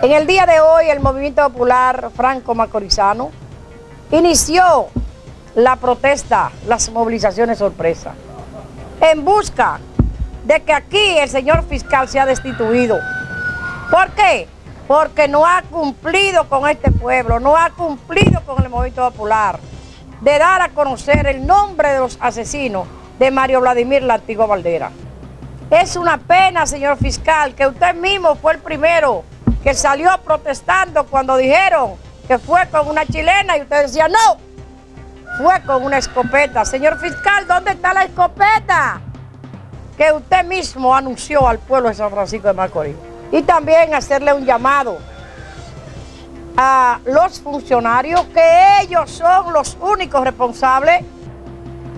En el día de hoy el Movimiento Popular Franco Macorizano inició la protesta, las movilizaciones sorpresa, en busca de que aquí el señor fiscal sea destituido. ¿Por qué? Porque no ha cumplido con este pueblo, no ha cumplido con el Movimiento Popular de dar a conocer el nombre de los asesinos de Mario Vladimir Lantigo Valdera. Es una pena, señor fiscal, que usted mismo fue el primero que salió protestando cuando dijeron que fue con una chilena y usted decía, no, fue con una escopeta. Señor fiscal, ¿dónde está la escopeta? Que usted mismo anunció al pueblo de San Francisco de Macorís. Y también hacerle un llamado a los funcionarios que ellos son los únicos responsables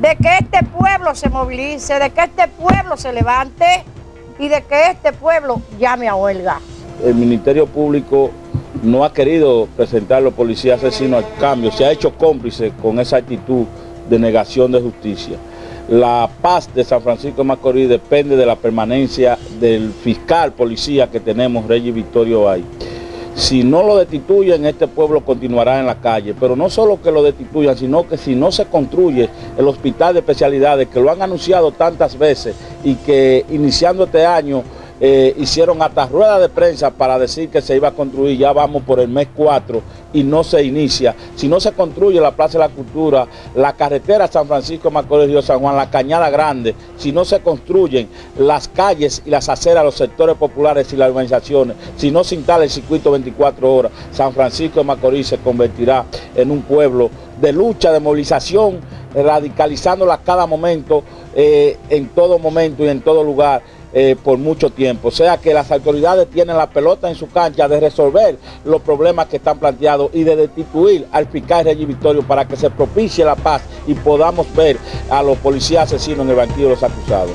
de que este pueblo se movilice, de que este pueblo se levante y de que este pueblo llame a huelga el Ministerio Público no ha querido presentar los policías asesinos al cambio, se ha hecho cómplice con esa actitud de negación de justicia. La paz de San Francisco de Macorís depende de la permanencia del fiscal policía que tenemos, Reyes Victorio ahí. Si no lo destituyen, este pueblo continuará en la calle. Pero no solo que lo destituyan, sino que si no se construye el hospital de especialidades, que lo han anunciado tantas veces y que iniciando este año eh, hicieron hasta rueda de prensa para decir que se iba a construir, ya vamos por el mes 4 y no se inicia. Si no se construye la Plaza de la Cultura, la carretera San Francisco Macorís Río San Juan, la Cañada Grande, si no se construyen las calles y las aceras, los sectores populares y las organizaciones, si no se instala el circuito 24 horas, San Francisco de Macorís se convertirá en un pueblo de lucha, de movilización, radicalizándola cada momento, eh, en todo momento y en todo lugar. Eh, por mucho tiempo. O sea que las autoridades tienen la pelota en su cancha de resolver los problemas que están planteados y de destituir al fiscal Regis Victorio para que se propicie la paz y podamos ver a los policías asesinos en el banquillo de los acusados.